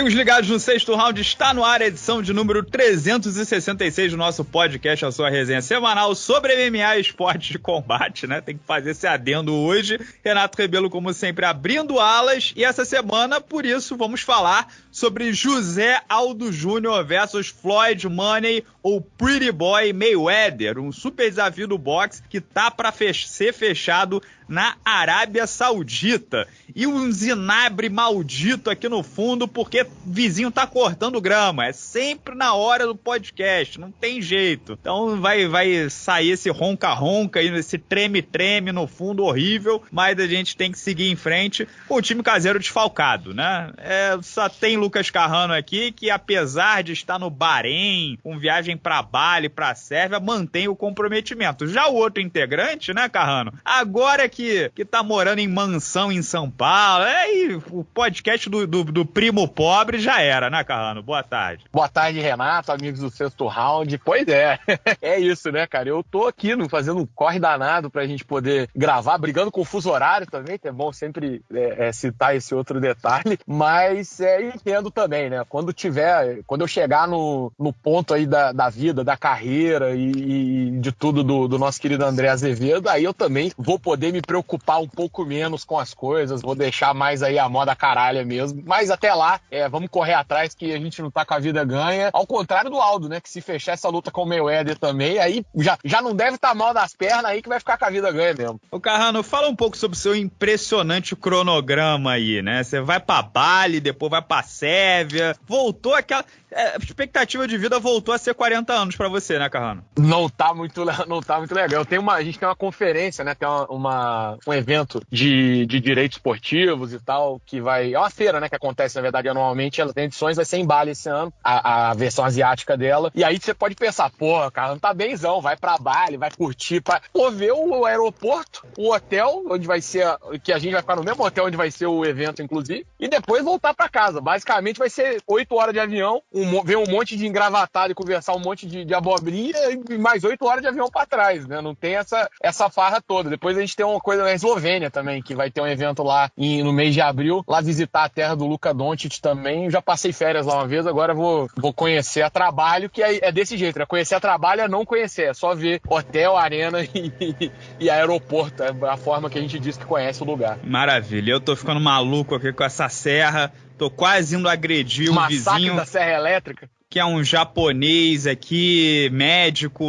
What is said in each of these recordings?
Amigos ligados no sexto round, está no ar a edição de número 366 do nosso podcast, a sua resenha semanal sobre MMA e esportes de combate, né? Tem que fazer esse adendo hoje. Renato Rebelo, como sempre, abrindo alas. E essa semana, por isso, vamos falar sobre José Aldo Júnior versus Floyd Money ou Pretty Boy Mayweather, um super desafio do boxe que tá para fech ser fechado na Arábia Saudita. E um zinabre maldito aqui no fundo, porque vizinho tá cortando grama. É sempre na hora do podcast, não tem jeito. Então vai, vai sair esse ronca-ronca esse treme-treme no fundo horrível, mas a gente tem que seguir em frente com o time caseiro desfalcado, né? É, só tem Lucas Carrano aqui, que apesar de estar no Bahrein, com viagem para Bali, para Sérvia, mantém o comprometimento. Já o outro integrante, né, Carrano? Agora que que, tá morando em mansão em São Paulo. É, o podcast do, do, do, primo pobre já era, né, Carrano? Boa tarde. Boa tarde, Renato, amigos do sexto round. Pois é, é isso, né, cara? Eu tô aqui fazendo um corre danado pra gente poder gravar, brigando com o fuso horário também, que é bom sempre é, é, citar esse outro detalhe, mas é, entendo também, né? Quando tiver, quando eu chegar no, no ponto aí da, da vida, da carreira e, e de tudo do, do nosso querido André Azevedo, aí eu também vou poder me preocupar um pouco menos com as coisas, vou deixar mais aí a moda caralha mesmo. Mas até lá, é, vamos correr atrás que a gente não tá com a vida ganha. Ao contrário do Aldo, né? Que se fechar essa luta com o Mayweather também, aí já, já não deve estar tá mal das pernas aí que vai ficar com a vida ganha mesmo. O Carrano, fala um pouco sobre o seu impressionante cronograma aí, né? Você vai pra Bali, depois vai pra Sérvia, voltou aquela. É, a expectativa de vida voltou a ser 40 anos para você, né, Carrano? Não tá muito, não tá muito legal. Tenho uma, a gente tem uma conferência, né? Tem uma, uma um evento de, de direitos esportivos e tal, que vai. É uma feira, né? Que acontece, na verdade, anualmente. Ela tem edições, vai ser em Bali esse ano, a, a versão asiática dela. E aí você pode pensar, pô, cara, tá benzão, vai pra Bali, vai curtir, pra pô, ver o aeroporto, o hotel, onde vai ser. Que a gente vai ficar no mesmo hotel onde vai ser o evento, inclusive, e depois voltar pra casa. Basicamente vai ser oito horas de avião, um, ver um monte de engravatado e conversar um monte de, de abobrinha e mais oito horas de avião pra trás, né? Não tem essa, essa farra toda. Depois a gente tem uma coisa na Eslovênia também, que vai ter um evento lá em, no mês de abril, lá visitar a terra do Luca Doncic também. Eu já passei férias lá uma vez, agora vou, vou conhecer a trabalho, que é, é desse jeito, né? Conhecer a trabalho é não conhecer, é só ver hotel, arena e, e aeroporto. É a forma que a gente diz que conhece o lugar. Maravilha, eu tô ficando maluco aqui com essa serra. Tô quase indo agredir o Massacre vizinho. da Serra Elétrica que é um japonês aqui, médico.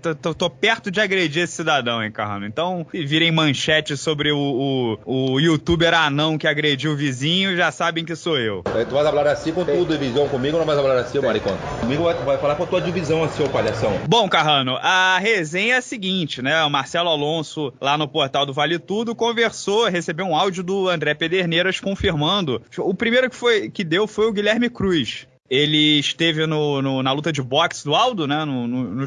Tô, tô, tô, perto de agredir esse cidadão, hein, Carrano? Então, se virem manchete sobre o, o, o youtuber anão que agrediu o vizinho, já sabem que sou eu. Tu vai falar assim com tua divisão comigo ou não vai falar assim, maricão? Comigo vai, vai falar com a tua divisão assim, ô palhação. Bom, Carrano, a resenha é a seguinte, né? O Marcelo Alonso, lá no portal do Vale Tudo, conversou, recebeu um áudio do André Pederneiras confirmando. O primeiro que, foi, que deu foi o Guilherme Cruz ele esteve no, no, na luta de boxe do Aldo, né? No, no, no.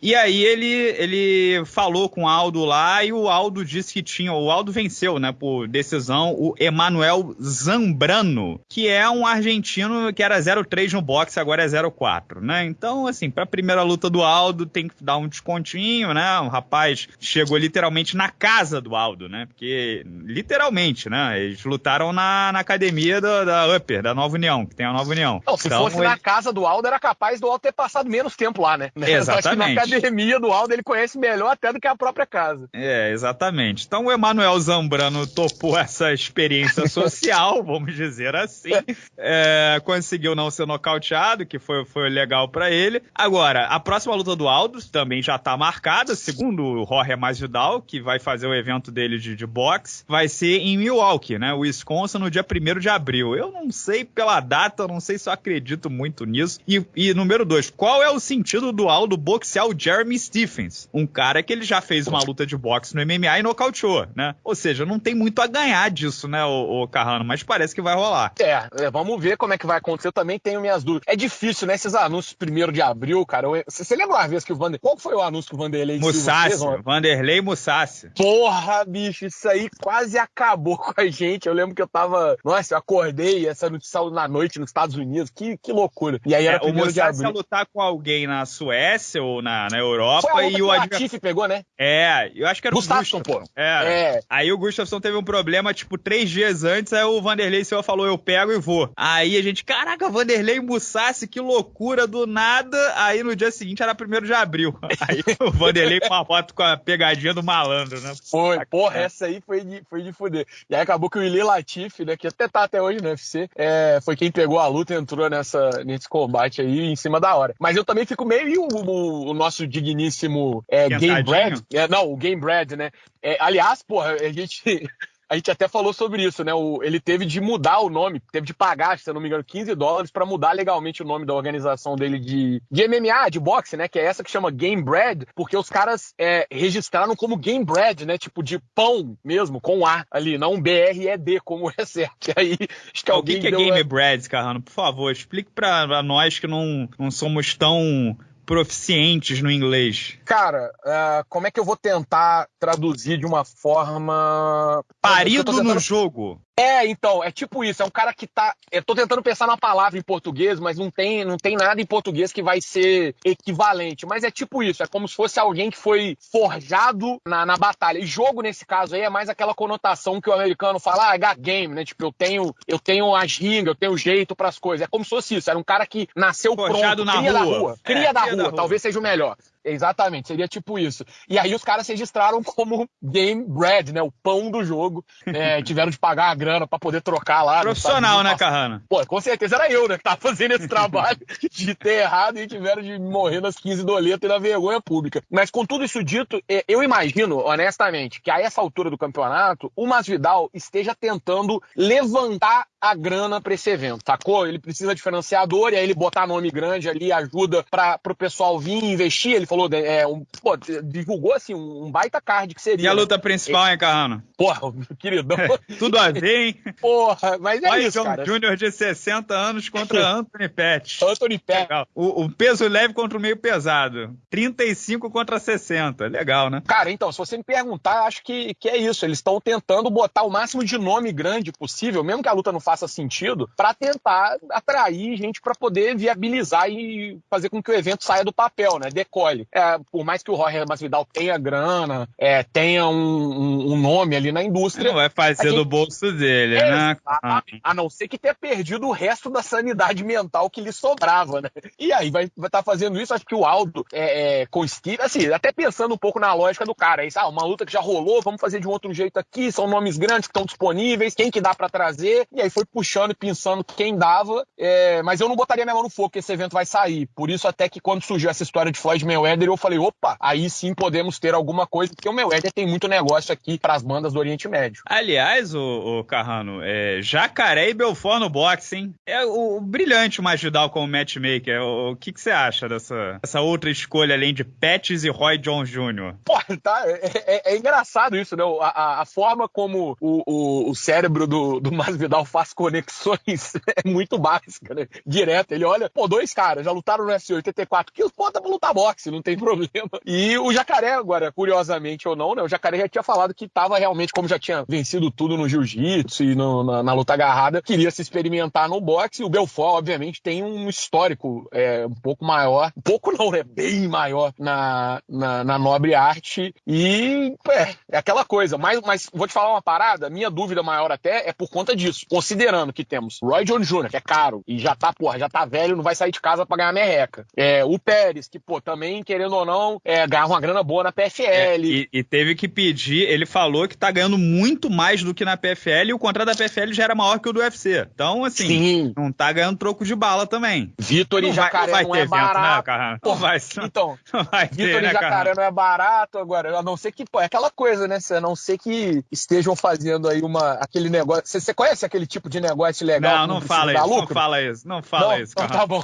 E aí ele, ele falou com o Aldo lá e o Aldo disse que tinha. O Aldo venceu, né, por decisão, o Emanuel Zambrano, que é um argentino que era 0,3 no boxe, agora é 0,4, né? Então, assim, pra primeira luta do Aldo tem que dar um descontinho, né? O rapaz chegou literalmente na casa do Aldo, né? Porque, literalmente, né? Eles lutaram na, na academia da Upper, da Nova União, que tem a Nova União. Não, se então, fosse ele... na casa do Aldo, era capaz do Aldo ter passado menos tempo lá, né? Exatamente academia do Aldo ele conhece melhor até do que a própria casa. É, exatamente. Então o Emanuel Zambrano topou essa experiência social, vamos dizer assim. É, conseguiu não ser nocauteado, que foi, foi legal para ele. Agora, a próxima luta do Aldo também já tá marcada, segundo o Jorge Masvidal, que vai fazer o evento dele de, de boxe, vai ser em Milwaukee, né? Wisconsin, no dia 1 de abril. Eu não sei pela data, não sei se eu acredito muito nisso. E, e número dois, qual é o sentido do Aldo boxear o Jeremy Stephens, um cara que ele já fez uma luta de boxe no MMA e nocauteou, né? Ou seja, não tem muito a ganhar disso, né, o, o Carrano, mas parece que vai rolar. É, é, vamos ver como é que vai acontecer. Eu também tenho minhas dúvidas. É difícil, né, esses anúncios primeiro de abril, cara. Você lembra uma vez que o Vander... Qual foi o anúncio que o Vanderlei Mussassi, Vanderlei Mussassi. Porra, bicho, isso aí quase acabou com a gente. Eu lembro que eu tava... Nossa, eu acordei essa notícia na noite nos Estados Unidos. Que, que loucura. E aí era é, o Musashi ia lutar com alguém na Suécia ou na, na Europa Foi a e o Latifi pegou, né? É, eu acho que era Gustafsson, o Gustafsson, pô. É. é. Aí o Gustafsson teve um problema, tipo, três dias antes, aí o Vanderlei Silva falou, eu pego e vou. Aí a gente, caraca, Vanderlei Musashi, que loucura, do nada. Aí no dia seguinte era primeiro de abril. Aí o Vanderlei com a foto com a pegadinha do malandro, né? Foi, porra, essa aí foi de, foi de fuder. E aí acabou que o Ili Latifi, né, que até tá até hoje no UFC, é, foi quem pegou a luta e entrou nessa, nesse combate aí em cima da hora. Mas eu também fico meio o, o, nosso digníssimo é, Game Brad. É, não, o Game Brad, né? É, aliás, porra, a gente a gente até falou sobre isso, né? O, ele teve de mudar o nome, teve de pagar, se eu não me engano, 15 dólares para mudar legalmente o nome da organização dele de, de MMA, de boxe, né? Que é essa que chama Game Bread, porque os caras é, registraram como Game Bread, né? Tipo de pão mesmo, com A ali, não B-R-E-D, como é certo. E aí, acho que alguém. O que, que é Game Bread, Carrano? Por favor, explique para nós que não, não somos tão proficientes no inglês? Cara, uh, como é que eu vou tentar traduzir de uma forma. Parido tentando... no jogo. É, então, é tipo isso. É um cara que tá. Eu tô tentando pensar numa palavra em português, mas não tem, não tem nada em português que vai ser equivalente. Mas é tipo isso. É como se fosse alguém que foi forjado na, na batalha. E jogo, nesse caso aí, é mais aquela conotação que o americano fala, ah, got game, né? Tipo, eu tenho, eu tenho as ringas, eu tenho jeito para as coisas. É como se fosse isso. Era um cara que nasceu forjado pronto, na cria rua. da rua. Cria é, da, rua, da rua, talvez seja o melhor. Exatamente, seria tipo isso. E aí os caras se registraram como game bread, né? O pão do jogo. É, tiveram de pagar a grana para poder trocar lá. Profissional, né, Carrana? Pô, com certeza era eu, né? Que tava fazendo esse trabalho de ter errado e tiveram de morrer nas 15 doletas e na vergonha pública. Mas com tudo isso dito, é, eu imagino, honestamente, que a essa altura do campeonato, o Masvidal esteja tentando levantar a grana para esse evento, sacou? Ele precisa de financiador e aí ele botar nome grande ali ajuda para o pessoal vir investir. Ele falou, é, um, pô, divulgou assim um baita card que seria. E a luta né? principal, hein, Carrano? Porra, queridão. É, tudo a ver, hein? Porra, mas é isso, cara. Júnior de 60 anos contra Anthony Pettis. Anthony Pettis. O, o, peso leve contra o meio pesado. 35 contra 60. Legal, né? Cara, então, se você me perguntar, acho que, que é isso. Eles estão tentando botar o máximo de nome grande possível, mesmo que a luta não faça sentido, para tentar atrair gente para poder viabilizar e fazer com que o evento saia do papel, né? Decole. É, por mais que o Roger Masvidal tenha grana, é, tenha um, um, um, nome ali na indústria. Não vai fazer gente... do bolso dele, é, né? A, a, não ser que tenha perdido o resto da sanidade mental que lhe sobrava, né? E aí vai estar tá fazendo isso, acho que o Aldo é, é, com Steve, assim, até pensando um pouco na lógica do cara, isso, ah, uma luta que já rolou, vamos fazer de um outro jeito aqui, são nomes grandes que estão disponíveis, quem que dá para trazer, e aí foi puxando e pensando quem dava, é, mas eu não botaria minha mão no fogo que esse evento vai sair. Por isso, até que quando surgiu essa história de Floyd Mayweather, eu falei, opa, aí sim podemos ter alguma coisa, porque o Mayweather tem muito negócio aqui para as bandas do Oriente Médio. Aliás, o, Carrano, é, Jacaré e Belfort no boxe, hein? É o, o brilhante o Masvidal como matchmaker. O, o que, que você acha dessa, dessa outra escolha além de Pettis e Roy Jones Jr.? Pô, tá, é, é, é engraçado isso, né? A, a, forma como o, o, o cérebro do, do Masvidal faz conexões é muito básica, né? Direto. Ele olha, pô, dois caras já lutaram no UFC 84 quilos, dá pra lutar boxe, não tem problema. E o Jacaré, agora, curiosamente ou não, né? O Jacaré já tinha falado que tava realmente, como já tinha vencido tudo no jiu-jitsu e no, na, na, luta agarrada, queria se experimentar no boxe. E o Belfort, obviamente, tem um histórico é, um pouco maior, um pouco não, né? Bem maior na, na, na nobre arte. E é, é aquela coisa. Mas, mas vou te falar uma parada, minha dúvida maior até é por conta disso. Considerando que temos Roy Jones Jr., que é caro e já tá, porra, já tá velho, não vai sair de casa pra ganhar merreca. É, o Pérez, que, pô, também, querendo ou não, é, ganhava uma grana boa na PFL. É, e, e, teve que pedir, ele falou que tá ganhando muito mais do que na PFL e o contrato da PFL já era maior que o do UFC. Então, assim, Sim. não tá ganhando troco de bala também. Vitor e Jacaré vai, não, vai não é evento, né, barato. Né, Pô, vai, então, Vitor e Jacaré não é barato agora, a não ser que, pô, é aquela coisa, né, a não ser que estejam fazendo aí uma, aquele negócio, você conhece aquele tipo de negócio legal? Não, não fala isso, não fala isso, não fala não, isso, Tá bom.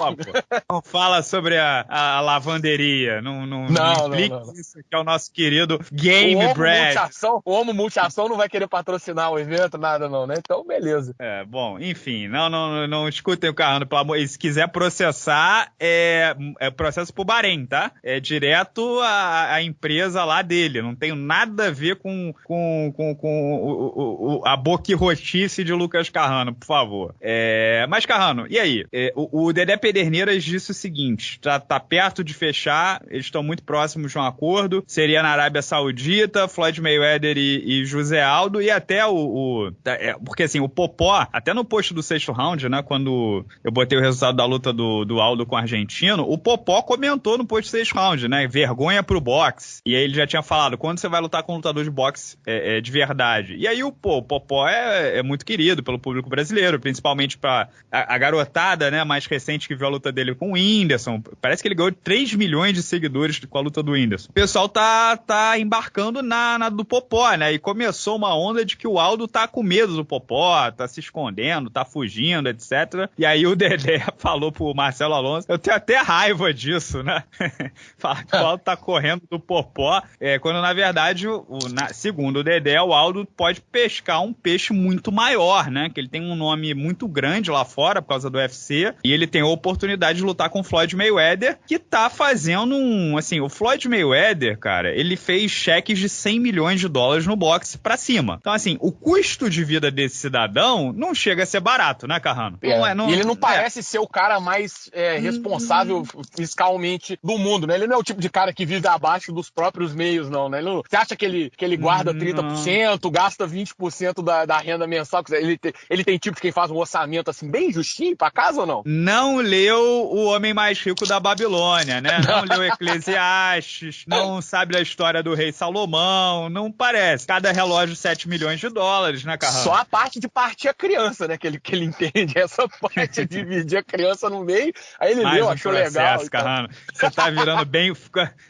Não fala sobre a, a, lavanderia. Não, não, não, não, não, isso que é o nosso querido Game o Brad. Multiação, o Homo Multiação não vai querer patrocinar o evento, nada não, né? Então, beleza. É, bom, enfim, não, não, não escutem o Carrano, pelo amor. Se quiser processar, é, é processo pro Bahrein, tá? É direto a, a empresa lá dele. Não tem nada a ver com, com, com, com o, o, a boquirrotice de Lucas Carrano, por favor. É, mas, Carrano, e aí? É, o, o Dedé Pederneiras disse o seguinte: tá, tá perto de fechar, eles estão muito próximos de um acordo. Seria na Arábia Saudita, Floyd Mayweather e, e José Aldo, e até o. o é, porque assim, o Popó, até no post do sexto round, né? Quando eu botei o resultado da luta do, do Aldo com o argentino, o Popó comentou no post sexto round, né? Vergonha pro boxe. E aí ele já tinha falado: quando você vai lutar com um lutador de boxe é, é de verdade? E aí o, o Popó é, é, muito querido pelo público brasileiro, principalmente pra a, a garotada, né? Mais recente que viu a luta dele com o Whindersson. Parece que ele ganhou 3 milhões de seguidores com a luta do Whindersson. O pessoal tá, tá embarcando na, na do Popó, né? E começou uma onda de que o Aldo tá com medo do Popó, tá se escondendo, tá fugindo, etc. E aí o Dedé falou pro Marcelo Alonso, eu tenho até raiva disso, né? Falar que o Aldo tá correndo do Popó, é, quando na verdade, o, na, segundo o Dedé, o Aldo pode pescar um peixe muito maior, né? Que ele tem um nome muito grande lá fora por causa do UFC e ele tem a oportunidade de lutar com o Floyd Mayweather, que tá fazendo um, assim, o Floyd Mayweather, cara, ele fez cheques de 100 milhões de dólares no boxe para cima. Então, assim, o custo de vida desse cidadão não chega a ser barato, né, Carrano? É. Não é, não, e ele não é. parece ser o cara mais é, responsável hum. fiscalmente do mundo, né? Ele não é o tipo de cara que vive abaixo dos próprios meios, não, né? Não, você acha que ele, que ele guarda 30%, não. gasta 20% da, da renda mensal? Ele, te, ele tem tipo de quem faz um orçamento assim, bem justinho pra casa ou não? Não leu O Homem Mais Rico da Babilônia, né? Não leu Eclesiastes, não sabe da história do rei Salomão, não parece. Cada relógio 7 milhões de dólares, né, Carrão? Só a parte de partir a criança, né? Que ele, que ele entende. Essa parte de dividir a criança no meio. Aí ele Mais leu, um achou processo, legal. Carrano. Você tá virando bem.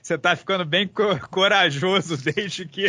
Você tá ficando bem corajoso desde que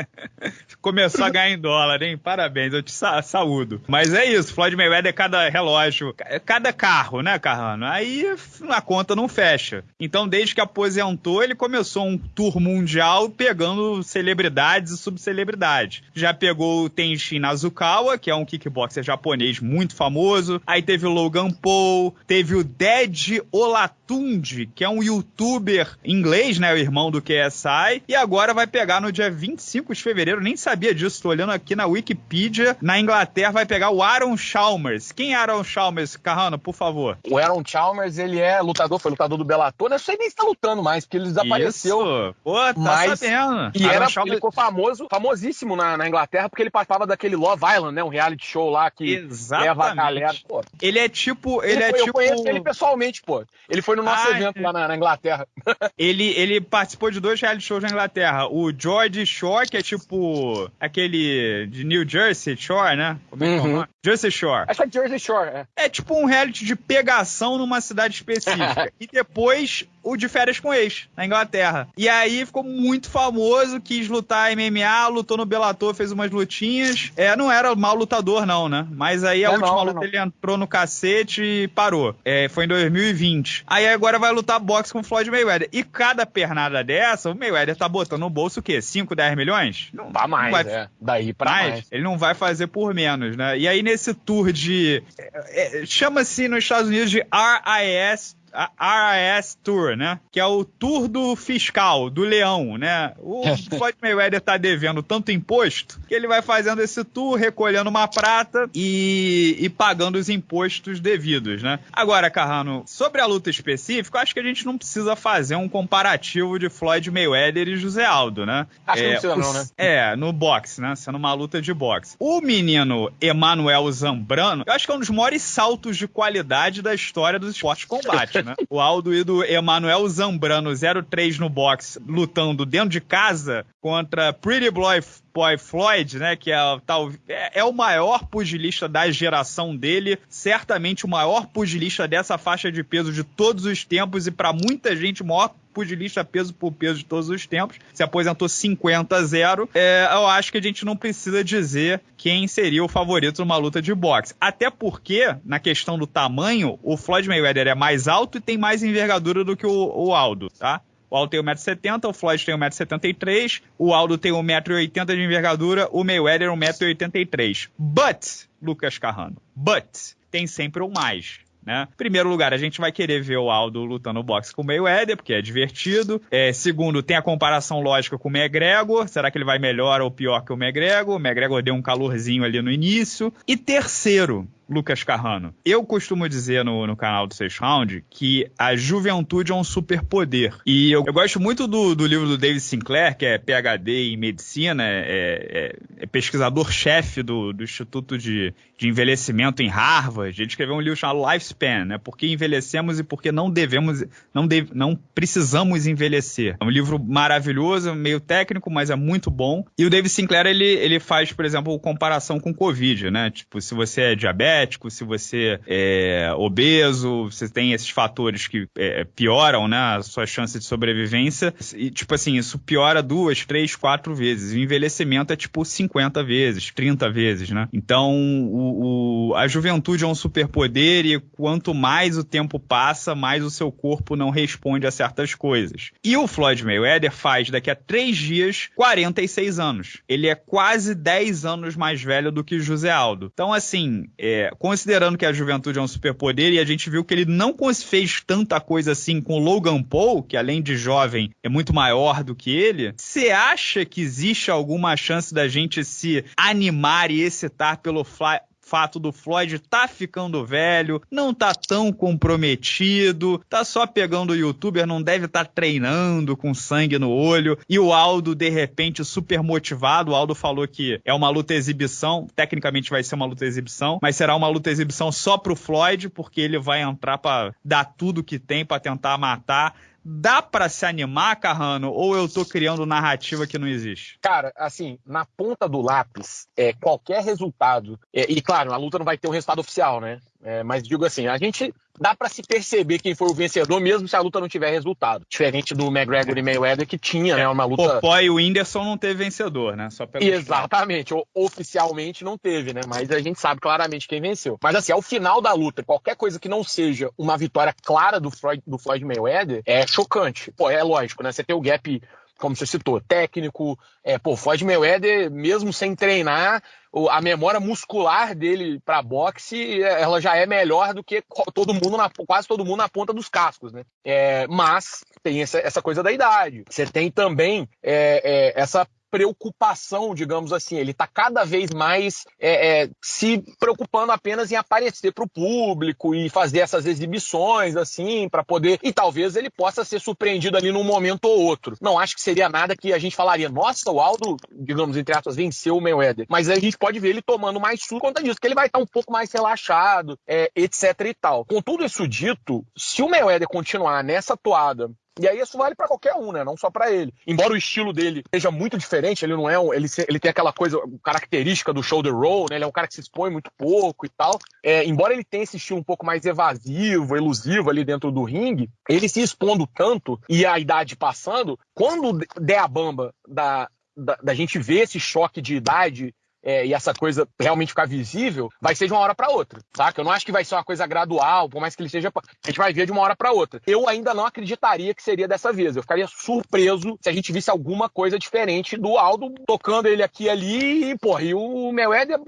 começou a ganhar em dólar, hein? Parabéns, eu te sa saúdo. Mas é isso, Floyd Mayweather é cada relógio, cada carro, né, Carrano? Aí a conta não fecha. Então, desde que aposentou, ele começou um tour mundial pegando celebridades e subcelebridades. Já pegou o Tenshin Nazukawa, que é um kickboxer japonês muito famoso. Aí teve o Logan Paul, teve o Dead Olatunde, que é um youtuber inglês, né, o irmão do KSI. E agora vai pegar no dia 25 de fevereiro, nem sabia disso, tô olhando aqui na Wikipedia, na Inglaterra vai pegar o Aaron Chalmers. Quem é Aaron Chalmers, Carrano, por favor? O Aaron Chalmers, ele é lutador, foi lutador do Bellator, não sei nem se tá lutando mais, porque ele desapareceu. Isso. Pô, tá mas... sabendo. E era, Chalmers... ele ficou famoso, famosíssimo na, na, Inglaterra, porque ele participava daquele Love Island, né, um reality show lá que Exatamente. leva a galera. Pô. Ele é tipo, ele, ele é foi, tipo... Eu conheço ele pessoalmente, pô. Ele foi no nosso ah, evento é. lá na, na Inglaterra. ele, ele participou de dois reality shows na Inglaterra. O George Shore, que é tipo aquele de New Jersey Shore, né? Como é uhum. é Jersey Shore. Acho que é Jersey Shore, é. É tipo um reality de pegação numa cidade específica. e depois o de férias com ex, na Inglaterra. E aí ficou muito famoso, quis lutar MMA, lutou no Bellator, fez umas lutinhas. É, não era mal lutador, não, né? Mas aí a não, última não, luta não. ele entrou no cacete e parou. É, foi em 2020. Aí agora vai lutar boxe com o Floyd Mayweather. E cada pernada dessa, o Mayweather tá botando no bolso o quê? 5, 10 milhões? Não dá mais, vai... é. Daí pra mais. mais. Ele não vai fazer por menos, né? E aí nesse tour de... É, é, Chama-se nos Estados Unidos de RIS RAS Tour, né? Que é o tour do fiscal, do leão, né? O Floyd Mayweather tá devendo tanto imposto que ele vai fazendo esse tour, recolhendo uma prata e, e pagando os impostos devidos, né? Agora, Carrano, sobre a luta específica, acho que a gente não precisa fazer um comparativo de Floyd Mayweather e José Aldo, né? Acho é, que não precisa não, né? É, no boxe, né? Sendo uma luta de boxe. O menino Emanuel Zambrano, eu acho que é um dos maiores saltos de qualidade da história dos esportes de combate né? O Aldo e do Emanuel Zambrano 03 no box, lutando dentro de casa contra Pretty Boy, Boy Floyd, né? Que é, tal, é, é, o maior pugilista da geração dele, certamente o maior pugilista dessa faixa de peso de todos os tempos e para muita gente o maior pugilista peso por peso de todos os tempos, se aposentou 50 a 0. É, eu acho que a gente não precisa dizer quem seria o favorito numa luta de boxe. Até porque, na questão do tamanho, o Floyd Mayweather é mais alto e tem mais envergadura do que o, o Aldo, tá? O Aldo tem 1,70m, o Floyd tem 1,73m, o Aldo tem 1,80m de envergadura, o Mayweather 1,83m. But, Lucas Carrano, but, tem sempre o mais. Né? Primeiro lugar, a gente vai querer ver o Aldo lutando boxe com o Mayweather, porque é divertido. É, segundo, tem a comparação lógica com o McGregor. Será que ele vai melhor ou pior que o McGregor? O McGregor deu um calorzinho ali no início. E terceiro, Lucas Carrano. Eu costumo dizer no, no canal do Six Round que a juventude é um superpoder. E eu, eu gosto muito do, do, livro do David Sinclair, que é PhD em medicina, é, é, é pesquisador-chefe do, do, Instituto de, de, Envelhecimento em Harvard. Ele escreveu um livro chamado Lifespan, né? Por que envelhecemos e por que não devemos, não, deve, não precisamos envelhecer. É um livro maravilhoso, meio técnico, mas é muito bom. E o David Sinclair, ele, ele faz, por exemplo, comparação com Covid, né? Tipo, se você é diabético, diabético, se você é obeso, você tem esses fatores que é, pioram, né, a sua chance de sobrevivência. E, tipo assim, isso piora duas, três, quatro vezes. O envelhecimento é tipo 50 vezes, 30 vezes, né? Então, o, o, a juventude é um superpoder e quanto mais o tempo passa, mais o seu corpo não responde a certas coisas. E o Floyd Mayweather faz daqui a três dias 46 anos. Ele é quase 10 anos mais velho do que José Aldo. Então, assim, é, considerando que a juventude é um superpoder e a gente viu que ele não fez tanta coisa assim com o Logan Paul, que além de jovem é muito maior do que ele, você acha que existe alguma chance da gente se animar e excitar pelo Fly, fato do Floyd tá ficando velho, não tá tão comprometido, tá só pegando o youtuber, não deve estar tá treinando com sangue no olho. E o Aldo, de repente, super motivado. O Aldo falou que é uma luta exibição, tecnicamente vai ser uma luta exibição, mas será uma luta exibição só pro Floyd, porque ele vai entrar para dar tudo que tem para tentar matar Dá para se animar, Carrano, ou eu tô criando narrativa que não existe? Cara, assim, na ponta do lápis, é, qualquer resultado, é, e claro, a luta não vai ter um resultado oficial, né? É, mas digo assim, a gente dá para se perceber quem foi o vencedor, mesmo se a luta não tiver resultado. Diferente do McGregor e Mayweather, que tinha, né, uma luta... O Pó e o Whindersson não teve vencedor, né? Só pelo Exatamente. Oficialmente não teve, né? Mas a gente sabe claramente quem venceu. Mas assim, ao final da luta, qualquer coisa que não seja uma vitória clara do Floyd, do Floyd Mayweather é chocante. Pô, é lógico, né? Você tem o gap como você citou, técnico. É, pô, Floyd Mayweather, mesmo sem treinar, a memória muscular dele para boxe, ela já é melhor do que todo mundo, na, quase todo mundo na ponta dos cascos, né? É, mas tem essa, essa coisa da idade. Você tem também é, é, essa preocupação, digamos assim. Ele está cada vez mais é, é, se preocupando apenas em aparecer para o público e fazer essas exibições, assim, para poder. E talvez ele possa ser surpreendido ali num momento ou outro. Não acho que seria nada que a gente falaria, nossa, o Aldo, digamos, entre aspas, venceu o Mayweather. Mas a gente pode ver ele tomando mais suco conta disso, que ele vai estar um pouco mais relaxado, é, etc e tal. Com tudo isso dito, se o Mayweather continuar nessa toada e aí isso vale para qualquer um, né? Não só para ele. Embora o estilo dele seja muito diferente, ele não é um, ele, ele tem aquela coisa característica do shoulder roll, né? Ele é um cara que se expõe muito pouco e tal. É, embora ele tenha esse estilo um pouco mais evasivo, elusivo ali dentro do ringue, ele se expondo tanto e a idade passando, quando der a bamba da, da, da, gente ver esse choque de idade é, e essa coisa realmente ficar visível, vai ser de uma hora para outra, saca? Eu não acho que vai ser uma coisa gradual, por mais que ele seja. A gente vai ver de uma hora para outra. Eu ainda não acreditaria que seria dessa vez. Eu ficaria surpreso se a gente visse alguma coisa diferente do Aldo tocando ele aqui e ali e, porra, e o Mayweather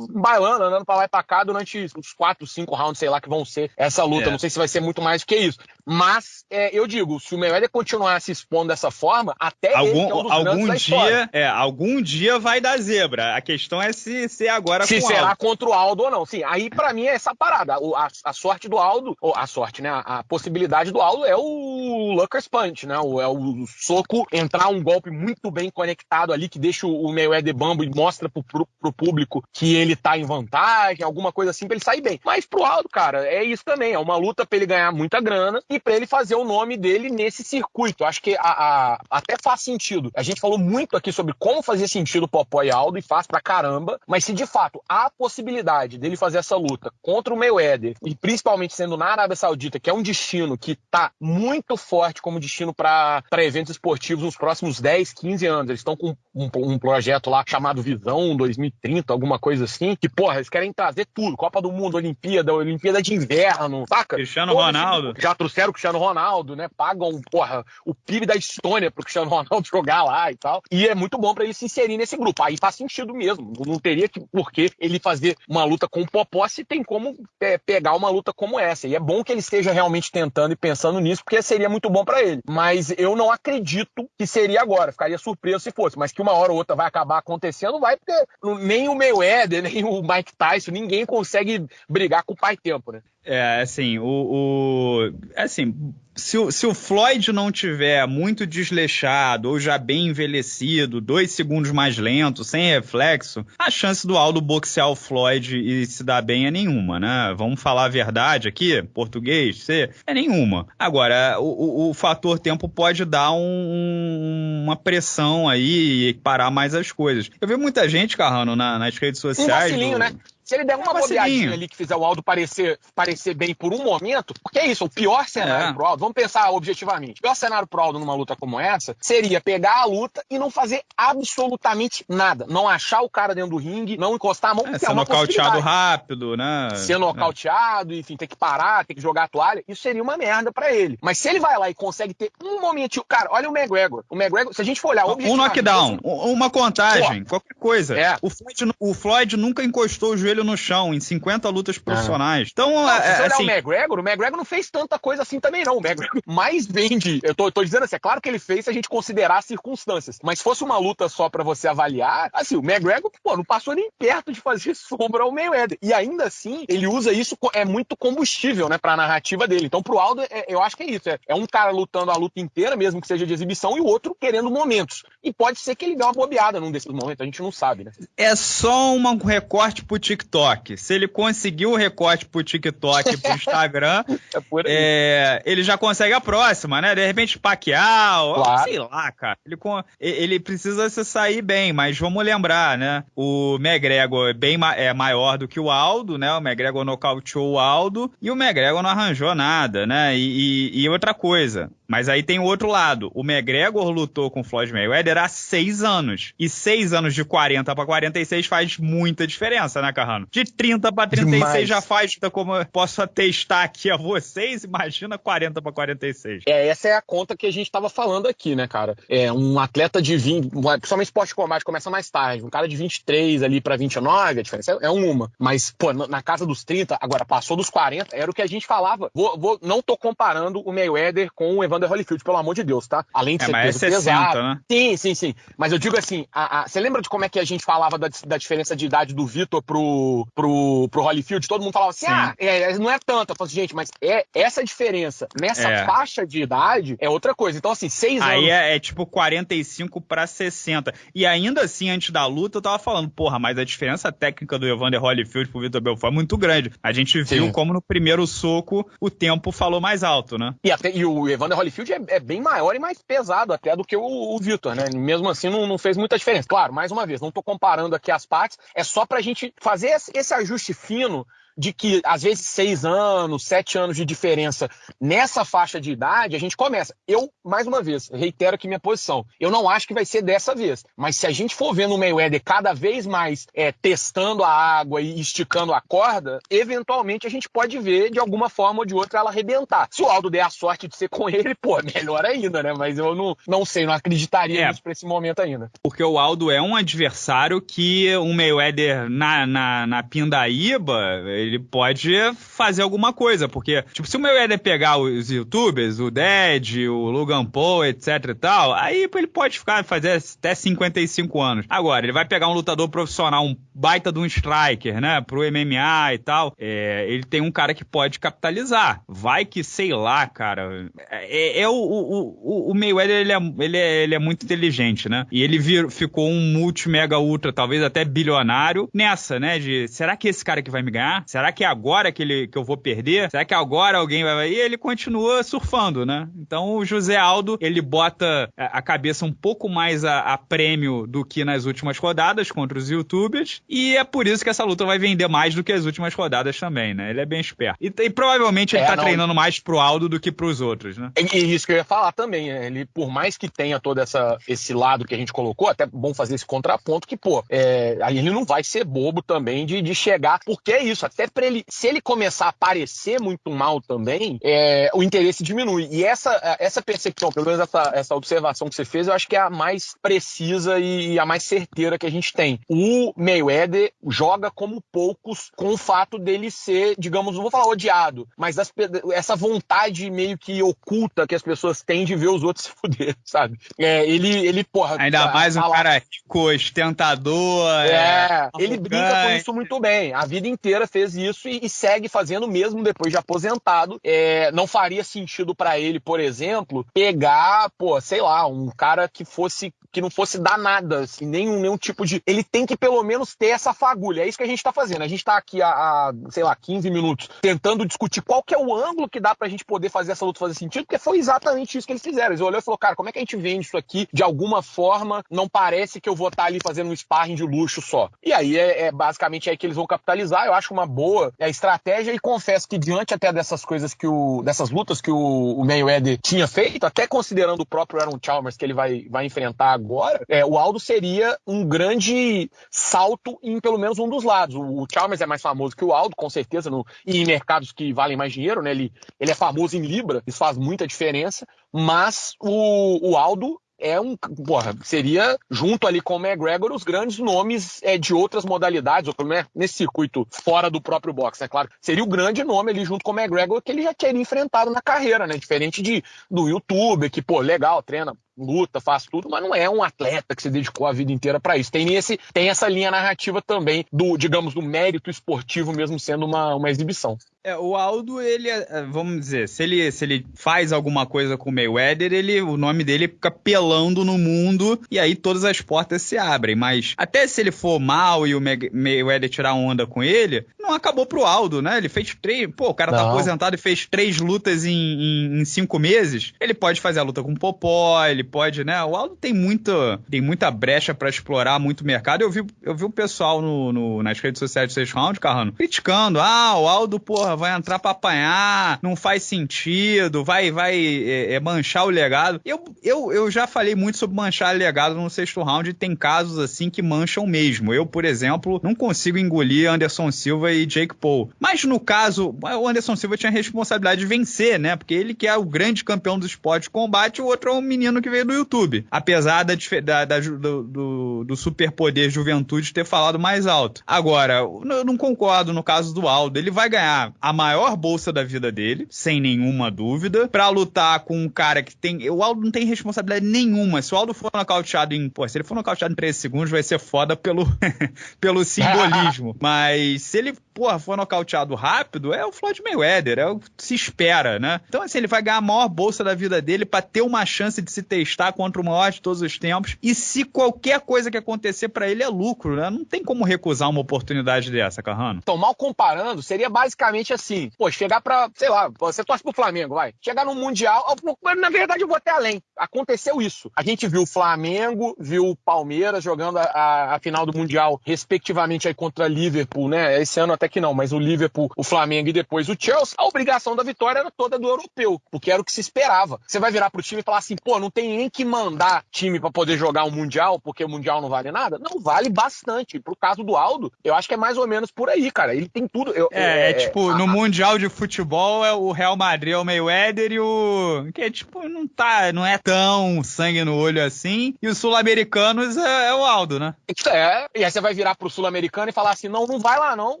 bailando, andando pra lá e pra cá durante os quatro, cinco rounds, sei lá, que vão ser essa luta. É. Não sei se vai ser muito mais do que isso. Mas, é, eu digo, se o Mayweather continuar se expondo dessa forma, até algum, ele, é um algum dia, é, algum dia vai dar zebra. A questão questão é se, se agora se será Aldo. contra o Aldo ou não. Sim, aí para mim é essa parada. A, a, sorte do Aldo, ou a sorte, né? A, a, possibilidade do Aldo é o Lucker's Punch, né? O, é o soco entrar um golpe muito bem conectado ali que deixa o Mayweather bambo e mostra pro, pro, pro, público que ele tá em vantagem, alguma coisa assim pra ele sair bem. Mas pro Aldo, cara, é isso também. É uma luta pra ele ganhar muita grana e pra ele fazer o nome dele nesse circuito. Acho que a, a, até faz sentido. A gente falou muito aqui sobre como fazia sentido o Popó e Aldo e faz pra caramba, mas se de fato há a possibilidade dele fazer essa luta contra o Mayweather, e principalmente sendo na Arábia Saudita, que é um destino que tá muito forte como destino para eventos esportivos nos próximos 10, 15 anos. Eles estão com um, um, projeto lá chamado Visão 2030, alguma coisa assim, que, porra, eles querem trazer tudo. Copa do Mundo, Olimpíada, Olimpíada de Inverno, saca? Cristiano Ronaldo. Já trouxeram trouxeram o Cristiano Ronaldo, né? Pagam, porra, o PIB da Estônia pro Cristiano Ronaldo jogar lá e tal. E é muito bom para ele se inserir nesse grupo. Aí faz sentido mesmo. Não teria que, por que ele fazer uma luta com o Popó se tem como é, pegar uma luta como essa. E é bom que ele esteja realmente tentando e pensando nisso, porque seria muito bom para ele. Mas eu não acredito que seria agora. Ficaria surpreso se fosse. Mas que uma hora ou outra vai acabar acontecendo, vai, porque nem o Mayweather, nem o Mike Tyson, ninguém consegue brigar com o pai tempo, né? É, assim, o. o assim, se o, se o Floyd não tiver muito desleixado ou já bem envelhecido, dois segundos mais lento, sem reflexo, a chance do Aldo boxear o Floyd e se dar bem é nenhuma, né? Vamos falar a verdade aqui, português, você, é nenhuma. Agora, o, o, o fator tempo pode dar um, uma pressão aí e parar mais as coisas. Eu vi muita gente, Carrano, na, nas redes sociais. Um do... né? Se ele der uma bobeadinha ali que fizer o Aldo parecer, parecer bem por um momento, porque é isso, o pior cenário é. pro Aldo, vamos pensar objetivamente, o pior cenário pro Aldo numa luta como essa seria pegar a luta e não fazer absolutamente nada. Não achar o cara dentro do ringue, não encostar a mão. É, ser é nocauteado rápido, né? Ser nocauteado, enfim, ter que parar, ter que jogar a toalha, isso seria uma merda para ele. Mas se ele vai lá e consegue ter um momentinho, cara, olha o McGregor. O McGregor, se a gente for olhar Um knockdown, uma contagem, qualquer coisa. É. O, Floyd, o Floyd nunca encostou o joelho joelho no chão em 50 lutas profissionais. Então, não, é, se é, assim... o McGregor, o McGregor não fez tanta coisa assim também, não. O McGregor mais vende. Eu tô, tô dizendo assim, é claro que ele fez se a gente considerar as circunstâncias. Mas se fosse uma luta só para você avaliar, assim, o McGregor, pô, não passou nem perto de fazer sombra ao Mayweather. E ainda assim, ele usa isso, é muito combustível, né, pra narrativa dele. Então, pro Aldo, é, eu acho que é isso. É, é um cara lutando a luta inteira, mesmo que seja de exibição, e o outro querendo momentos. E pode ser que ele dê uma bobeada num desses momentos, a gente não sabe, né? É só um recorte pro TikTok. Se ele conseguiu o recorte pro TikTok e pro Instagram, é é, ele já consegue a próxima, né? De repente, Pacquiao, claro. sei lá, cara. Ele, ele precisa se sair bem, mas vamos lembrar, né? O McGregor é bem é maior do que o Aldo, né? O McGregor nocauteou o Aldo e o McGregor não arranjou nada, né? E, e, e outra coisa, mas aí tem o outro lado. O McGregor lutou com o Floyd Mayweather há seis anos. E seis anos de 40 para 46 faz muita diferença, né, Carrano? De 30 para 36 Demais. já faz, então, como eu posso atestar aqui a vocês, imagina 40 para 46. É, essa é a conta que a gente estava falando aqui, né, cara? É um atleta de 20, principalmente esporte de combate começa mais tarde. Um cara de 23 ali para 29, a diferença é uma. Mas, pô, na casa dos 30, agora passou dos 40, era o que a gente falava. Vou, vou, não tô comparando o Mayweather com o Evander Holyfield, pelo amor de Deus, tá? Além de é, ser mas peso é 60, pesado. Né? Sim, sim, sim. Mas eu digo assim, você lembra de como é que a gente falava da, da diferença de idade do Vitor pro, pro, pro Holyfield? Todo mundo falava assim, sim. ah, é, não é tanto. Eu falei assim, gente, mas é essa diferença nessa é. faixa de idade é outra coisa. Então, assim, seis Aí anos... Aí é, é, tipo 45 para 60. E ainda assim, antes da luta, eu tava falando, porra, mas a diferença técnica do Evander Holyfield pro Vitor Belfort é muito grande. A gente viu sim. como no primeiro soco o tempo falou mais alto, né? E, até, e o Evander Holyfield é, é, bem maior e mais pesado até do que o, o Vitor, né? Mesmo assim, não, não, fez muita diferença. Claro, mais uma vez, não tô comparando aqui as partes, é só pra gente fazer esse ajuste fino de que, às vezes, seis anos, sete anos de diferença nessa faixa de idade, a gente começa. Eu, mais uma vez, reitero aqui minha posição. Eu não acho que vai ser dessa vez. Mas se a gente for vendo o Mayweather cada vez mais é, testando a água e esticando a corda, eventualmente a gente pode ver, de alguma forma ou de outra, ela arrebentar. Se o Aldo der a sorte de ser com ele, pô, melhor ainda, né? Mas eu não, não sei, não acreditaria é, nisso pra esse momento ainda. Porque o Aldo é um adversário que um Mayweather na, na, na pindaíba ele pode fazer alguma coisa, porque, tipo, se o Mayweather pegar os youtubers, o Dead, o Logan Paul, etc e tal, aí ele pode ficar, fazer até 55 anos. Agora, ele vai pegar um lutador profissional, um baita de um striker, né, pro MMA e tal, é, ele tem um cara que pode capitalizar. Vai que, sei lá, cara, é, é o, o, o, Mayweather, ele é, ele, é, ele é muito inteligente, né, e ele vir, ficou um multi, mega, ultra, talvez até bilionário nessa, né, de será que esse cara que vai me ganhar? Será que é agora que, ele, que eu vou perder? Será que agora alguém vai. E ele continua surfando, né? Então o José Aldo, ele bota a cabeça um pouco mais a, a prêmio do que nas últimas rodadas contra os youtubers. E é por isso que essa luta vai vender mais do que as últimas rodadas também, né? Ele é bem esperto. E, e provavelmente ele é, tá não... treinando mais pro Aldo do que pros outros, né? E, e isso que eu ia falar também. Né? Ele, por mais que tenha todo essa, esse lado que a gente colocou, até bom fazer esse contraponto que, pô, é, aí ele não vai ser bobo também de, de chegar. Porque é isso, até até para ele, se ele começar a parecer muito mal também, é, o interesse diminui. E essa, essa percepção, pelo menos essa, essa observação que você fez, eu acho que é a mais precisa e a mais certeira que a gente tem. O Mayweather joga como poucos com o fato dele ser, digamos, não vou falar odiado, mas das, essa vontade meio que oculta que as pessoas têm de ver os outros se fuder, sabe? É, ele, ele, porra. Ainda mais um cara rico, ostentador. É, é ele brinca com isso muito bem. A vida inteira fez isso e, e segue fazendo mesmo depois de aposentado. É, não faria sentido para ele, por exemplo, pegar, pô, sei lá, um cara que fosse que não fosse dar nada, assim, nenhum, nenhum tipo de. Ele tem que pelo menos ter essa fagulha. É isso que a gente tá fazendo. A gente tá aqui há, há, sei lá, 15 minutos tentando discutir qual que é o ângulo que dá pra gente poder fazer essa luta fazer sentido, porque foi exatamente isso que eles fizeram. Eles olhou e falou, cara, como é que a gente vende isso aqui de alguma forma? Não parece que eu vou estar tá ali fazendo um sparring de luxo só. E aí é, é basicamente aí que eles vão capitalizar. Eu acho uma boa é, estratégia e confesso que diante até dessas coisas que o. dessas lutas que o, o Mayweather tinha feito, até considerando o próprio Aaron Chalmers que ele vai, vai enfrentar agora, é, o Aldo seria um grande salto em pelo menos um dos lados. O, Chalmers é mais famoso que o Aldo, com certeza, no, em mercados que valem mais dinheiro, né? Ele, ele é famoso em Libra, isso faz muita diferença, mas o, o Aldo é um. Porra, seria, junto ali com o McGregor, os grandes nomes é, de outras modalidades, ou pelo menos nesse circuito fora do próprio boxe, né? Claro, seria o grande nome ali junto com o McGregor que ele já teria enfrentado na carreira, né? Diferente de, do YouTube, que, pô, legal, treina luta, faz tudo, mas não é um atleta que se dedicou a vida inteira para isso. Tem, esse, tem essa linha narrativa também do, digamos, do mérito esportivo mesmo sendo uma, uma exibição. É, o Aldo, ele, é, é, vamos dizer, se ele, se ele faz alguma coisa com o Mayweather, ele, o nome dele fica pelando no mundo e aí todas as portas se abrem. Mas até se ele for mal e o Mayweather tirar onda com ele, não acabou pro Aldo, né? Ele fez três. Pô, o cara tá não. tá aposentado e fez três lutas em, em, em, cinco meses. Ele pode fazer a luta com o Popó, ele pode, né? O Aldo tem muita, tem muita brecha para explorar muito mercado. Eu vi, eu vi o pessoal no, no, nas redes sociais do Seis Round, Carrano, criticando. Ah, o Aldo, porra, vai entrar pra apanhar, não faz sentido, vai, vai é, é, manchar o legado. Eu, eu, eu já falei muito sobre manchar o legado no sexto round e tem casos assim que mancham mesmo. Eu, por exemplo, não consigo engolir Anderson Silva e Jake Paul. Mas no caso, o Anderson Silva tinha a responsabilidade de vencer, né? Porque ele que é o grande campeão do esporte de combate, o outro é um menino que veio do YouTube. Apesar da, da, da do, do, do superpoder juventude ter falado mais alto. Agora, eu não concordo no caso do Aldo. Ele vai ganhar a maior bolsa da vida dele, sem nenhuma dúvida, para lutar com um cara que tem. O Aldo não tem responsabilidade nenhuma. Se o Aldo for nocauteado em. Pô, se ele for nocauteado em 13 segundos, vai ser foda pelo, pelo simbolismo. Mas se ele porra, for nocauteado rápido, é o Floyd Mayweather, é o que se espera, né? Então, assim, ele vai ganhar a maior bolsa da vida dele para ter uma chance de se testar contra o maior de todos os tempos. E se qualquer coisa que acontecer para ele é lucro, né? Não tem como recusar uma oportunidade dessa, Carrano. Então, mal comparando, seria basicamente assim: pô, chegar pra, sei lá, você torce pro Flamengo, vai. Chegar no Mundial, na verdade eu vou até além. Aconteceu isso. A gente viu o Flamengo, viu o Palmeiras jogando a, a, a final do Mundial, respectivamente aí contra Liverpool, né? Esse ano até até que não, mas o Liverpool, o Flamengo e depois o Chelsea, a obrigação da vitória era toda do europeu, porque era o que se esperava. Você vai virar pro time e falar assim, pô, não tem nem que mandar time para poder jogar o um Mundial, porque o Mundial não vale nada? Não, vale bastante. Pro caso do Aldo, eu acho que é mais ou menos por aí, cara. Ele tem tudo. Eu, é, é, é, tipo, a, no Mundial de Futebol é o Real Madrid, é o Mayweather e o. Que é tipo, não tá, não é tão sangue no olho assim. E os sul-americanos é, é, o Aldo, né? É, e aí você vai virar pro sul-americano e falar assim: não, não vai lá, não.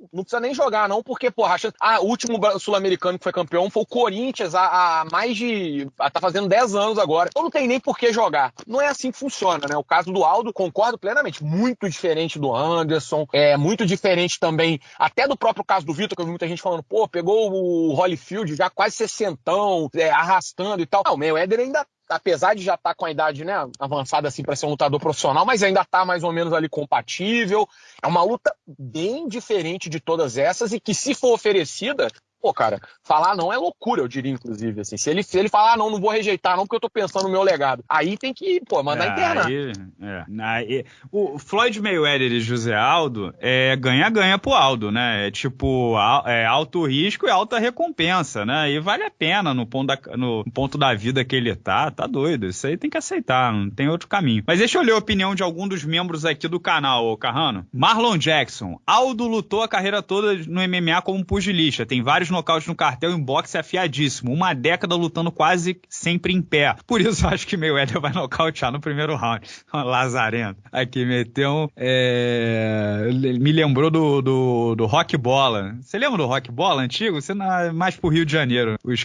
Não precisa precisa nem jogar, não, porque, porra, a, o último sul-americano que foi campeão foi o Corinthians há, há mais de. tá fazendo 10 anos agora. Então não tem nem por que jogar. Não é assim que funciona, né? O caso do Aldo, concordo plenamente. Muito diferente do Anderson, é muito diferente também, até do próprio caso do Vitor, que eu vi muita gente falando, pô, pegou o Holyfield já quase sessentão, é, arrastando e tal. Não, o Mayweather ainda apesar de já estar tá com a idade né, avançada assim para ser um lutador profissional, mas ainda está mais ou menos ali compatível. É uma luta bem diferente de todas essas e que, se for oferecida, pô, cara, falar não é loucura, eu diria, inclusive. Assim. Se, ele, se ele falar não, não vou rejeitar, não, porque eu tô pensando no meu legado. Aí tem que, pô, mandar é, internar. Aí, é. Aí, o Floyd Mayweather e José Aldo é ganha-ganha pro Aldo, né? É tipo é alto risco e alta recompensa, né? E vale a pena no ponto, da, no ponto da vida que ele tá, tá doido. Isso aí tem que aceitar, não tem outro caminho. Mas deixa eu ler a opinião de algum dos membros aqui do canal, Carrano. Marlon Jackson. Aldo lutou a carreira toda no MMA como pugilista. Tem vários nocautes no cartel em boxe afiadíssimo. Uma década lutando quase sempre em pé. Por isso acho que Mayweather vai nocautear no primeiro round. Lazarento. Aqui meteu é... Me lembrou do, do, do Rock Bola. Você lembra do Rock Bola antigo? Você não é mais pro Rio de Janeiro. Os,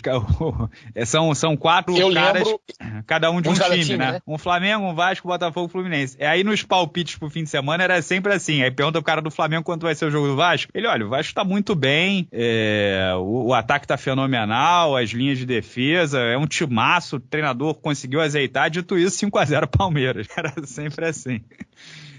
é, são, são quatro eu caras, lembro... cada um de um, um time, time né? né? Um Flamengo, um Vasco, Botafogo, Fluminense. E aí nos palpites pro fim de semana era sempre assim. Aí pergunta pro cara do Flamengo quanto vai ser o jogo do Vasco. Ele, olha, o Vasco tá muito bem, é, o, o, ataque tá fenomenal, as linhas de defesa, é um timaço, o treinador conseguiu azeitar, dito isso, 5x0 Palmeiras. Era sempre assim.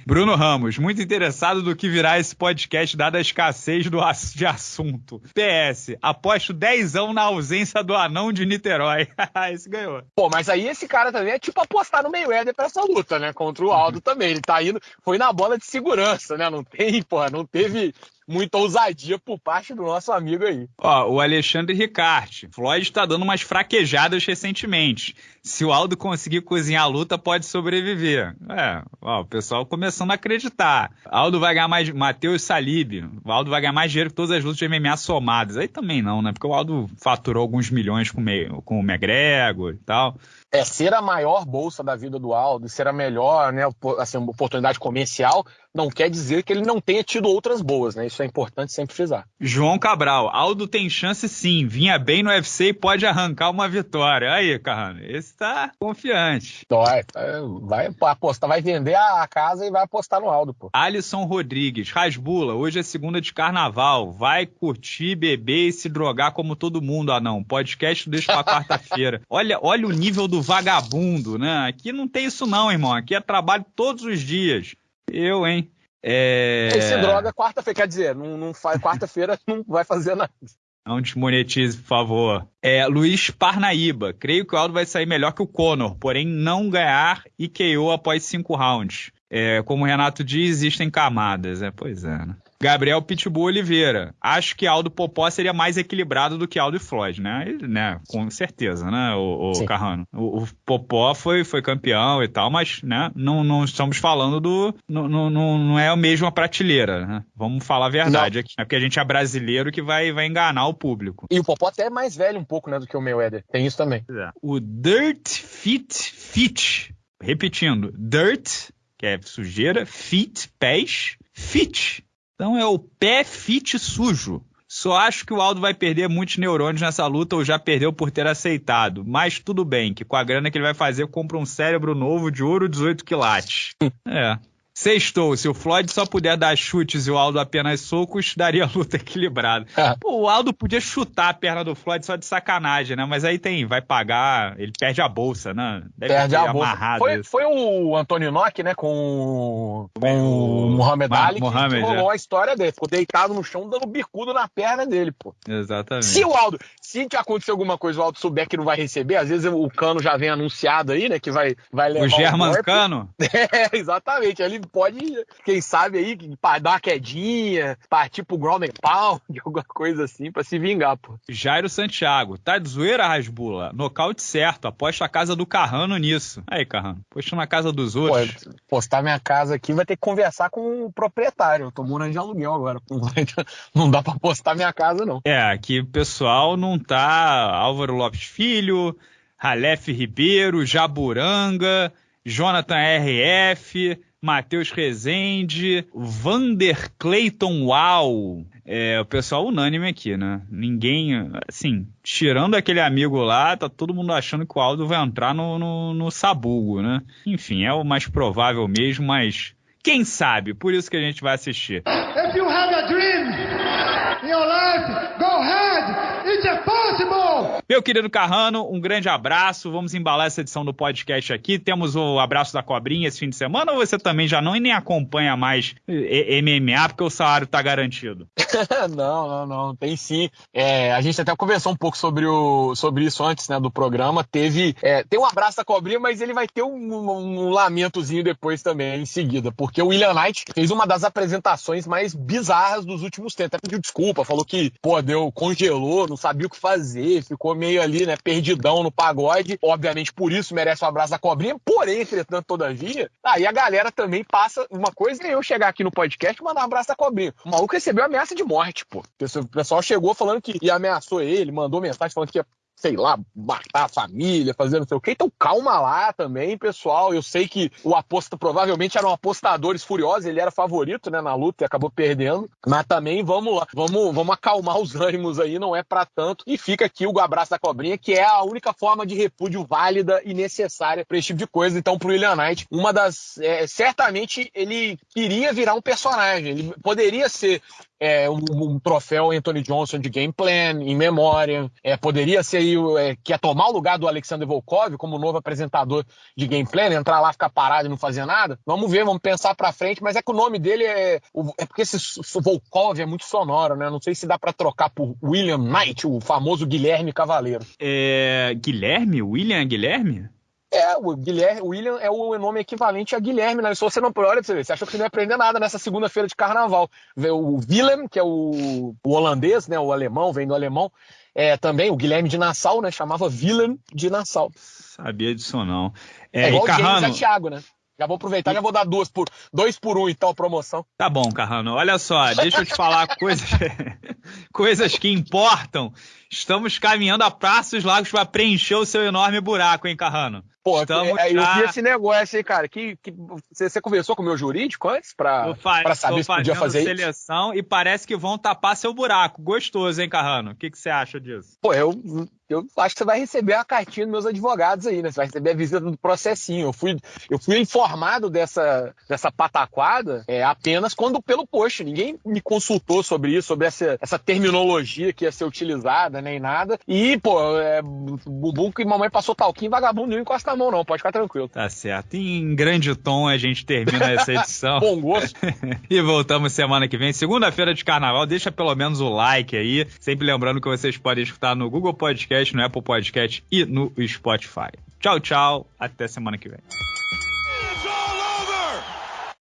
Bruno Ramos, muito interessado do que virá esse podcast, dada a escassez do, de assunto. PS, aposto 10 na ausência do anão de Niterói. esse ganhou. Pô, mas aí esse cara também é tipo apostar no Mayweather pra essa luta, né? Contra o Aldo também. Ele tá indo, foi na bola de segurança, né? Não tem, pô, não teve muita ousadia por parte do nosso amigo aí. Ó, o Alexandre Ricarte. Floyd está dando umas fraquejadas recentemente. Se o Aldo conseguir cozinhar a luta, pode sobreviver. É, ó, o pessoal começando a acreditar. Aldo vai ganhar mais. Matheus Salib. O Aldo vai ganhar mais dinheiro que todas as lutas de MMA somadas. Aí também não, né? Porque o Aldo faturou alguns milhões com, me... com o McGregor e tal é, ser a maior bolsa da vida do Aldo, ser a melhor né, assim, oportunidade comercial, não quer dizer que ele não tenha tido outras boas, né? Isso é importante sempre frisar. João Cabral, Aldo tem chance sim, vinha bem no UFC e pode arrancar uma vitória. Aí, Carrano, esse tá confiante. Vai, vai apostar, vai vender a casa e vai apostar no Aldo, pô. Alisson Rodrigues, Rasbula, hoje é segunda de carnaval, vai curtir, beber e se drogar como todo mundo, ah não, podcast deixa pra quarta-feira. olha, olha o nível do vagabundo, né? Aqui não tem isso não, irmão. Aqui é trabalho todos os dias. Eu, hein? É... Esse droga quarta-feira, quer dizer, não, não faz quarta-feira, não vai fazer nada. Não desmonetize, por favor. É, Luiz Parnaíba. Creio que o Aldo vai sair melhor que o Conor, porém não ganhar e KO após cinco rounds. É, como o Renato diz, existem camadas. É, pois é, né? Gabriel Pitbull Oliveira. Acho que Aldo Popó seria mais equilibrado do que Aldo e Floyd, né? né? Com certeza, né, o, o Carrano? O, o, Popó foi, foi campeão e tal, mas né, não, não estamos falando do. Não, não, não é a mesma prateleira, né? Vamos falar a verdade não. aqui. É porque a gente é brasileiro que vai, vai enganar o público. E o Popó até é mais velho um pouco, né, do que o Mayweather. Tem isso também. É. O Dirt Fit Fit. Repetindo, Dirt, que é sujeira, Fit, pés, Fit então é o pé fit sujo. Só acho que o Aldo vai perder muitos neurônios nessa luta ou já perdeu por ter aceitado. Mas tudo bem, que com a grana que ele vai fazer, compra um cérebro novo de ouro 18 quilates. é. Sextou, se o Floyd só puder dar chutes e o Aldo apenas socos, daria luta equilibrada. É. Pô, o Aldo podia chutar a perna do Floyd só de sacanagem, né? Mas aí tem, vai pagar, ele perde a bolsa, né? Deve perde a bolsa. Foi, foi, o Antônio Nock, né, com, com o Muhammad Ali, Mohamed, que rolou é. a história dele. Ficou deitado no chão, dando bicudo na perna dele, pô. Exatamente. Se o Aldo, se acontecer alguma coisa, o Aldo souber que não vai receber, às vezes o Cano já vem anunciado aí, né, que vai, vai levar o German o Cano? É, exatamente. Ele pode, quem sabe aí, dar uma quedinha, partir pro ground and pound, alguma coisa assim, pra se vingar, pô. Jairo Santiago, tá de zoeira, Rasbula? Nocaute certo, aposta a casa do Carrano nisso. Aí, Carrano, posta na casa dos outros. Pô, postar minha casa aqui vai ter que conversar com o proprietário. Eu tô morando de aluguel agora. Não dá pra postar minha casa, não. É, aqui o pessoal não tá. Álvaro Lopes Filho, Ralef Ribeiro, Jaburanga, Jonathan RF, Matheus Rezende, Vander Clayton Wow. É, o pessoal unânime aqui, né? Ninguém, assim, tirando aquele amigo lá, tá todo mundo achando que o Aldo vai entrar no, no, no sabugo, né? Enfim, é o mais provável mesmo, mas quem sabe? Por isso que a gente vai assistir. If you have a dream in your life, go. Meu querido Carrano, um grande abraço. Vamos embalar essa edição do podcast aqui. Temos o abraço da cobrinha esse fim de semana ou você também já não e nem acompanha mais MMA porque o salário tá garantido? não, não, não. Tem sim. É, a gente até conversou um pouco sobre, o, sobre isso antes né, do programa. Teve. É, tem um abraço da cobrinha, mas ele vai ter um, um, um, lamentozinho depois também, em seguida. Porque o William Knight fez uma das apresentações mais bizarras dos últimos tempos. Até pediu desculpa, falou que, pô, deu, congelou, não sabia o que fazer, ficou meio ali, né, perdidão no pagode. Obviamente, por isso merece um abraço da cobrinha. Porém, entretanto, todavia, aí a galera também passa. Uma coisa é eu chegar aqui no podcast e mandar um abraço da cobrinha. O maluco recebeu ameaça de morte, pô. O pessoal chegou falando que e ameaçou ele, mandou mensagem falando que ia sei lá, matar a família, fazer não sei o quê. Então calma lá também, pessoal. Eu sei que o aposta provavelmente eram apostadores furiosos, ele era favorito, né, na luta e acabou perdendo. Mas também vamos lá, vamos, vamos acalmar os ânimos aí, não é para tanto. E fica aqui o abraço da cobrinha, que é a única forma de repúdio válida e necessária para esse tipo de coisa. Então, pro William Knight, uma das. É, certamente ele queria virar um personagem. Ele poderia ser é, um, um, troféu Anthony Johnson de game plan, em memória. É, poderia ser aí, é, que é tomar o lugar do Alexander Volkov como novo apresentador de game plan, entrar lá, ficar parado e não fazer nada. Vamos ver, vamos pensar pra frente, mas é que o nome dele é. É porque esse Volkov é muito sonoro, né? Não sei se dá para trocar por William Knight, o famoso Guilherme Cavaleiro. É. Guilherme? William Guilherme? É, o Guilherme, William é o nome equivalente a Guilherme, né? Se você não olha pra você ver, você achou que você não ia aprender nada nessa segunda-feira de carnaval. O Willem, que é o, o, holandês, né? O alemão, vem do alemão. É, também o Guilherme de Nassau, né? Chamava Willem de Nassau. Sabia disso não. É, é igual Carrano... James Thiago, né? Já vou aproveitar, já vou dar duas por dois por um, então, promoção. Tá bom, Carrano. Olha só, deixa eu te falar coisas, coisas que importam. Estamos caminhando a Praça Lagos para preencher o seu enorme buraco, hein, Carrano? Pô, Estamos é, eu vi esse negócio aí, cara. Que, que você, você, conversou com o meu jurídico antes para saber se podia fazer seleção isso? e parece que vão tapar seu buraco. Gostoso, hein, Carrano? O que, que você acha disso? Pô, eu, eu acho que você vai receber a cartinha dos meus advogados aí, né? Você vai receber a visita do processinho. Eu fui, eu fui informado dessa, dessa pataquada é, apenas quando pelo post. Ninguém me consultou sobre isso, sobre essa, essa terminologia que ia ser utilizada, nem nada. E, pô, é, bumbum que mamãe passou talquinho, vagabundo nenhum encosta a mão, não. Pode ficar tranquilo. Tá certo. Em grande tom a gente termina essa edição. Bom gosto. e voltamos semana que vem. Segunda-feira de carnaval. Deixa pelo menos o like aí. Sempre lembrando que vocês podem escutar no Google Podcast, no Apple Podcast e no Spotify. Tchau, tchau. Até semana que vem.